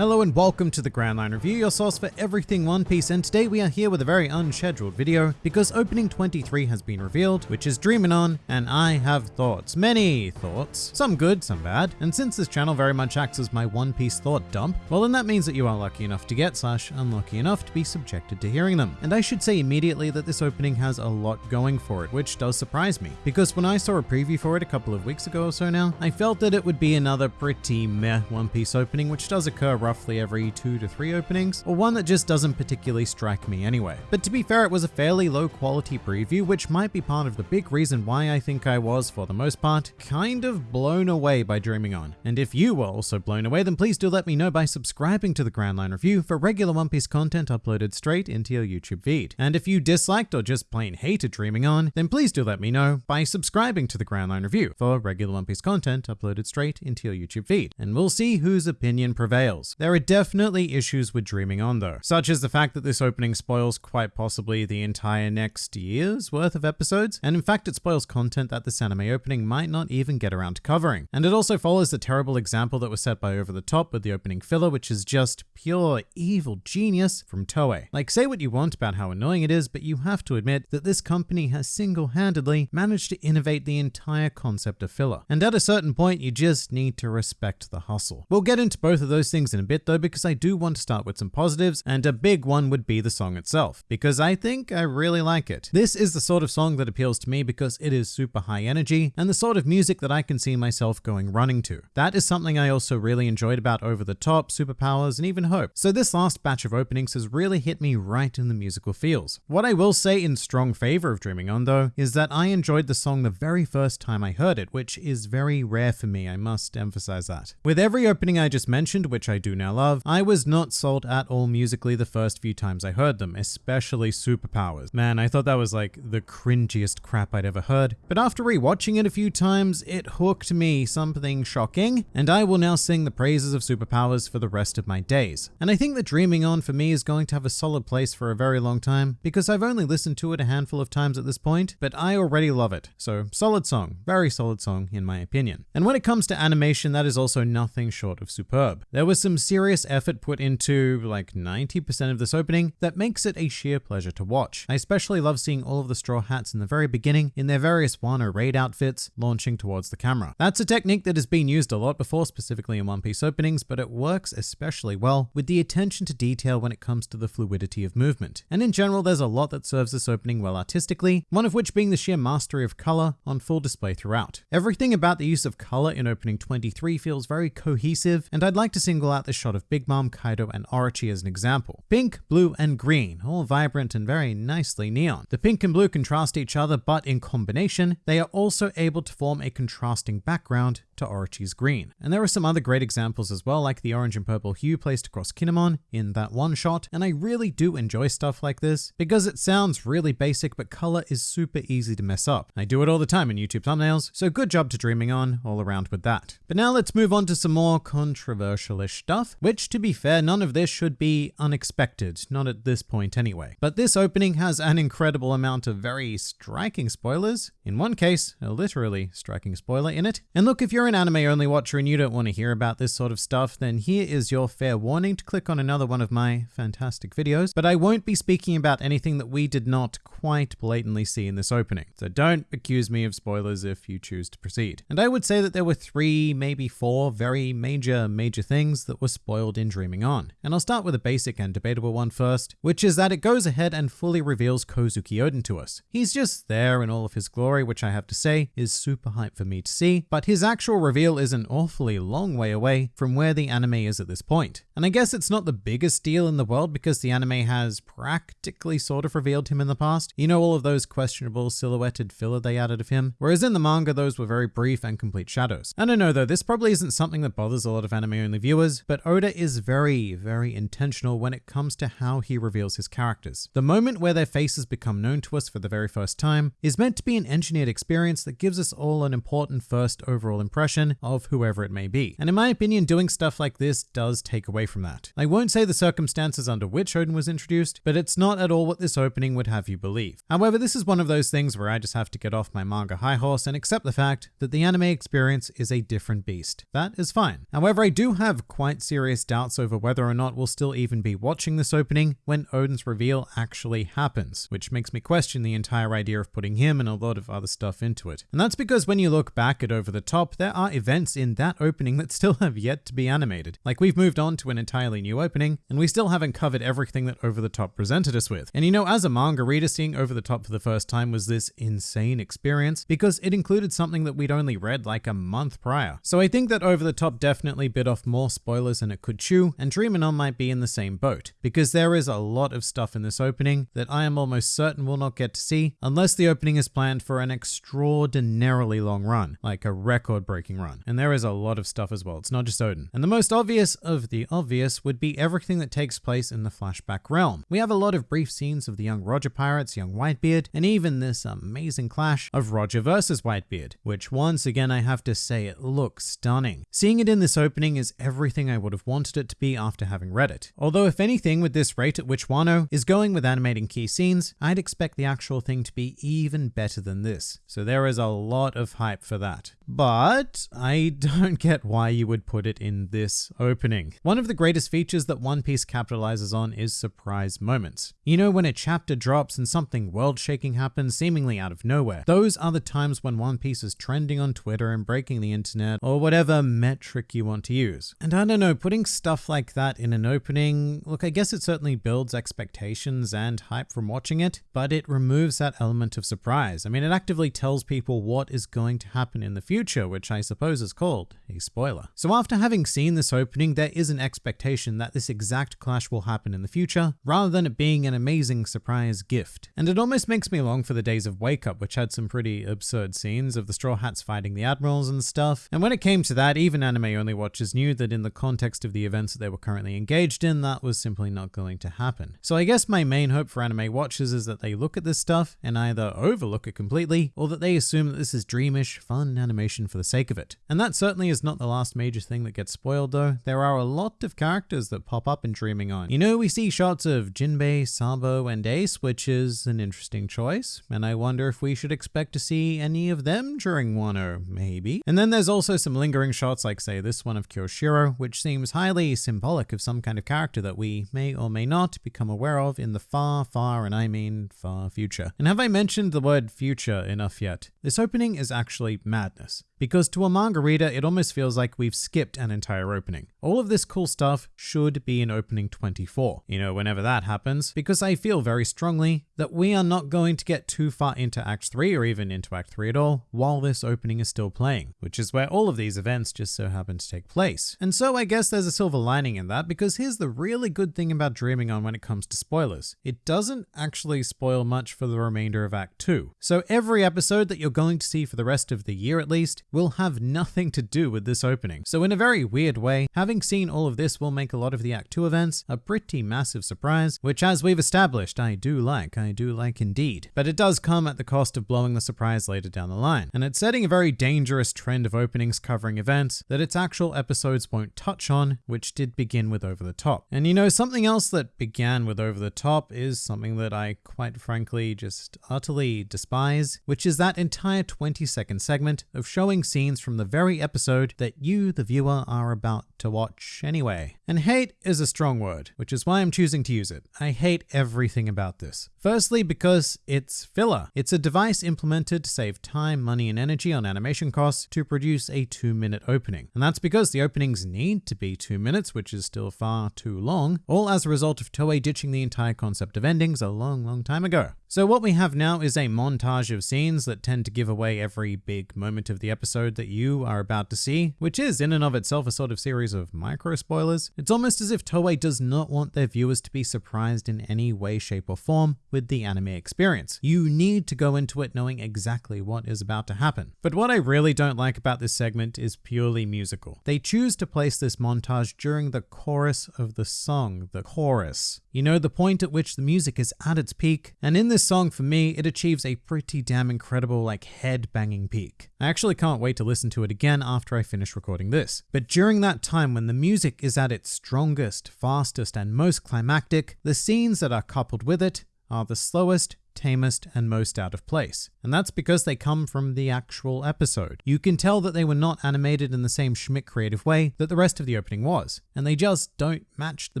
Hello and welcome to the Grand Line Review, your source for everything One Piece, and today we are here with a very unscheduled video because opening 23 has been revealed, which is Dreamin' On, and I have thoughts, many thoughts, some good, some bad, and since this channel very much acts as my One Piece thought dump, well then that means that you are lucky enough to get slash unlucky enough to be subjected to hearing them. And I should say immediately that this opening has a lot going for it, which does surprise me, because when I saw a preview for it a couple of weeks ago or so now, I felt that it would be another pretty meh One Piece opening, which does occur roughly every two to three openings, or one that just doesn't particularly strike me anyway. But to be fair, it was a fairly low quality preview, which might be part of the big reason why I think I was, for the most part, kind of blown away by Dreaming On. And if you were also blown away, then please do let me know by subscribing to the Grand Line Review for regular One Piece content uploaded straight into your YouTube feed. And if you disliked or just plain hated Dreaming On, then please do let me know by subscribing to the Grand Line Review for regular One Piece content uploaded straight into your YouTube feed. And we'll see whose opinion prevails. There are definitely issues with Dreaming On though, such as the fact that this opening spoils quite possibly the entire next year's worth of episodes, and in fact it spoils content that this anime opening might not even get around to covering. And it also follows the terrible example that was set by Over the Top with the opening filler, which is just pure evil genius from Toei. Like say what you want about how annoying it is, but you have to admit that this company has single-handedly managed to innovate the entire concept of filler. And at a certain point, you just need to respect the hustle. We'll get into both of those things in a bit though, because I do want to start with some positives, and a big one would be the song itself, because I think I really like it. This is the sort of song that appeals to me because it is super high energy, and the sort of music that I can see myself going running to. That is something I also really enjoyed about Over the Top, Superpowers, and even Hope. So this last batch of openings has really hit me right in the musical feels. What I will say in strong favor of Dreaming On though, is that I enjoyed the song the very first time I heard it, which is very rare for me, I must emphasize that. With every opening I just mentioned, which I do now love, I was not sold at all musically the first few times I heard them, especially Superpowers. Man, I thought that was like the cringiest crap I'd ever heard. But after rewatching it a few times, it hooked me something shocking, and I will now sing the praises of Superpowers for the rest of my days. And I think that Dreaming On for me is going to have a solid place for a very long time, because I've only listened to it a handful of times at this point, but I already love it. So solid song, very solid song in my opinion. And when it comes to animation, that is also nothing short of superb. There was some serious effort put into like 90% of this opening that makes it a sheer pleasure to watch. I especially love seeing all of the Straw Hats in the very beginning in their various Wano raid outfits launching towards the camera. That's a technique that has been used a lot before, specifically in One Piece openings, but it works especially well with the attention to detail when it comes to the fluidity of movement. And in general, there's a lot that serves this opening well artistically, one of which being the sheer mastery of color on full display throughout. Everything about the use of color in opening 23 feels very cohesive, and I'd like to single out the shot of Big Mom, Kaido, and Orochi as an example. Pink, blue, and green, all vibrant and very nicely neon. The pink and blue contrast each other, but in combination, they are also able to form a contrasting background to Orochi's green. And there are some other great examples as well, like the orange and purple hue placed across Kinemon in that one shot, and I really do enjoy stuff like this because it sounds really basic, but color is super easy to mess up. I do it all the time in YouTube thumbnails, so good job to Dreaming On all around with that. But now let's move on to some more controversial-ish stuff, which to be fair, none of this should be unexpected, not at this point anyway. But this opening has an incredible amount of very striking spoilers. In one case, a literally striking spoiler in it. And look, if you're an anime only watcher and you don't want to hear about this sort of stuff, then here is your fair warning to click on another one of my fantastic videos. But I won't be speaking about anything that we did not quite blatantly see in this opening. So don't accuse me of spoilers if you choose to proceed. And I would say that there were three, maybe four very major, major things that were spoiled in Dreaming On. And I'll start with a basic and debatable one first, which is that it goes ahead and fully reveals Kozuki Oden to us. He's just there in all of his glory, which I have to say is super hype for me to see, but his actual reveal is an awfully long way away from where the anime is at this point. And I guess it's not the biggest deal in the world because the anime has practically sort of revealed him in the past. You know all of those questionable silhouetted filler they added of him? Whereas in the manga, those were very brief and complete shadows. And I don't know though, this probably isn't something that bothers a lot of anime only viewers, but Oda is very, very intentional when it comes to how he reveals his characters. The moment where their faces become known to us for the very first time is meant to be an engineered experience that gives us all an important first overall impression impression of whoever it may be. And in my opinion, doing stuff like this does take away from that. I won't say the circumstances under which Oden was introduced, but it's not at all what this opening would have you believe. However, this is one of those things where I just have to get off my manga high horse and accept the fact that the anime experience is a different beast. That is fine. However, I do have quite serious doubts over whether or not we'll still even be watching this opening when Oden's reveal actually happens, which makes me question the entire idea of putting him and a lot of other stuff into it. And that's because when you look back at Over the Top, there are events in that opening that still have yet to be animated. Like we've moved on to an entirely new opening, and we still haven't covered everything that Over the Top presented us with. And you know, as a manga reader, seeing Over the Top for the first time was this insane experience because it included something that we'd only read like a month prior. So I think that Over the Top definitely bit off more spoilers than it could chew, and Dreamin' On might be in the same boat, because there is a lot of stuff in this opening that I am almost certain we'll not get to see unless the opening is planned for an extraordinarily long run, like a record run. And there is a lot of stuff as well, it's not just Oden. And the most obvious of the obvious would be everything that takes place in the flashback realm. We have a lot of brief scenes of the young Roger pirates, young Whitebeard, and even this amazing clash of Roger versus Whitebeard, which once again I have to say it looks stunning. Seeing it in this opening is everything I would have wanted it to be after having read it. Although if anything with this rate at which Wano is going with animating key scenes, I'd expect the actual thing to be even better than this. So there is a lot of hype for that. But I don't get why you would put it in this opening. One of the greatest features that One Piece capitalizes on is surprise moments. You know, when a chapter drops and something world shaking happens seemingly out of nowhere. Those are the times when One Piece is trending on Twitter and breaking the internet or whatever metric you want to use. And I don't know, putting stuff like that in an opening, look, I guess it certainly builds expectations and hype from watching it, but it removes that element of surprise. I mean, it actively tells people what is going to happen in the future, which I suppose is called a spoiler. So after having seen this opening, there is an expectation that this exact clash will happen in the future, rather than it being an amazing surprise gift. And it almost makes me long for the days of Wake Up, which had some pretty absurd scenes of the Straw Hats fighting the Admirals and stuff. And when it came to that, even anime only watchers knew that in the context of the events that they were currently engaged in, that was simply not going to happen. So I guess my main hope for anime watchers is that they look at this stuff and either overlook it completely, or that they assume that this is dreamish, fun animation for the sake of it. And that certainly is not the last major thing that gets spoiled though. There are a lot of characters that pop up in Dreaming On. You know, we see shots of Jinbei, Sabo, and Ace, which is an interesting choice, and I wonder if we should expect to see any of them during Wano, maybe. And then there's also some lingering shots like say this one of Kyoshiro, which seems highly symbolic of some kind of character that we may or may not become aware of in the far, far, and I mean far future. And have I mentioned the word future enough yet? This opening is actually madness because to a manga reader, it almost feels like we've skipped an entire opening. All of this cool stuff should be in opening 24, you know, whenever that happens, because I feel very strongly that we are not going to get too far into Act 3 or even into Act 3 at all while this opening is still playing, which is where all of these events just so happen to take place. And so I guess there's a silver lining in that because here's the really good thing about Dreaming On when it comes to spoilers. It doesn't actually spoil much for the remainder of Act 2. So every episode that you're going to see for the rest of the year at least will have nothing to do with this opening. So in a very weird way, having seen all of this will make a lot of the Act 2 events a pretty massive surprise, which as we've established, I do like, I do like indeed. But it does come at the cost of blowing the surprise later down the line. And it's setting a very dangerous trend of openings covering events that its actual episodes won't touch on, which did begin with Over the Top. And you know, something else that began with Over the Top is something that I quite frankly just utterly despise, which is that entire 20 second segment of showing showing from the very episode that you, the viewer, are about to watch anyway. And hate is a strong word, which is why I'm choosing to use it. I hate everything about this. Firstly, because it's filler. It's a device implemented to save time, money, and energy on animation costs to produce a two minute opening. And that's because the openings need to be two minutes, which is still far too long, all as a result of Toei ditching the entire concept of endings a long, long time ago. So what we have now is a montage of scenes that tend to give away every big moment of the episode that you are about to see, which is in and of itself a sort of series of micro spoilers. It's almost as if Toei does not want their viewers to be surprised in any way, shape, or form with the anime experience. You need to go into it knowing exactly what is about to happen. But what I really don't like about this segment is purely musical. They choose to place this montage during the chorus of the song, the chorus. You know, the point at which the music is at its peak, and in this song for me, it achieves a pretty damn incredible like head banging peak. I actually can't wait to listen to it again after I finish recording this. But during that time when the music is at its strongest, fastest, and most climactic, the scenes that are coupled with it are the slowest, tamest, and most out of place. And that's because they come from the actual episode. You can tell that they were not animated in the same Schmidt creative way that the rest of the opening was, and they just don't match the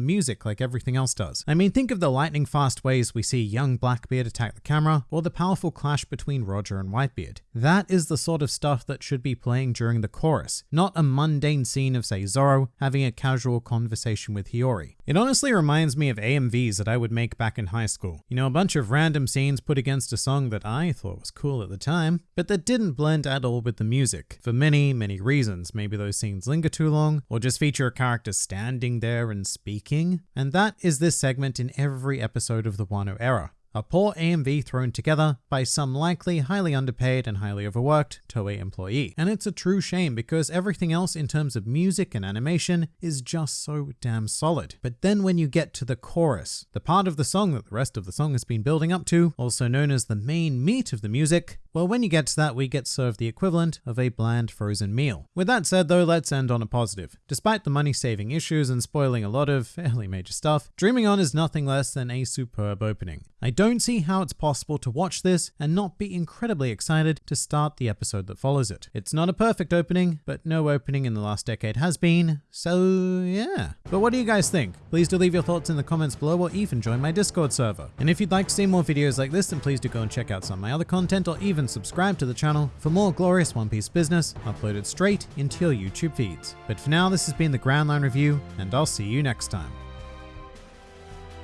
music like everything else does. I mean, think of the lightning fast ways we see young Blackbeard attack the camera, or the powerful clash between Roger and Whitebeard. That is the sort of stuff that should be playing during the chorus, not a mundane scene of, say, Zoro having a casual conversation with Hiyori. It honestly reminds me of AMVs that I would make back in high school. You know, a bunch of random scenes put against a song that I thought was cool at the time, but that didn't blend at all with the music, for many, many reasons. Maybe those scenes linger too long, or just feature a character standing there and speaking. And that is this segment in every episode of the Wano era. A poor AMV thrown together by some likely highly underpaid and highly overworked Toei employee. And it's a true shame because everything else in terms of music and animation is just so damn solid. But then when you get to the chorus, the part of the song that the rest of the song has been building up to, also known as the main meat of the music, well, when you get to that, we get served the equivalent of a bland frozen meal. With that said, though, let's end on a positive. Despite the money saving issues and spoiling a lot of fairly major stuff, Dreaming On is nothing less than a superb opening. I don't see how it's possible to watch this and not be incredibly excited to start the episode that follows it. It's not a perfect opening, but no opening in the last decade has been, so yeah. But what do you guys think? Please do leave your thoughts in the comments below or even join my Discord server. And if you'd like to see more videos like this, then please do go and check out some of my other content or even subscribe to the channel for more glorious One Piece business uploaded straight into your YouTube feeds. But for now, this has been the Grand Line Review, and I'll see you next time.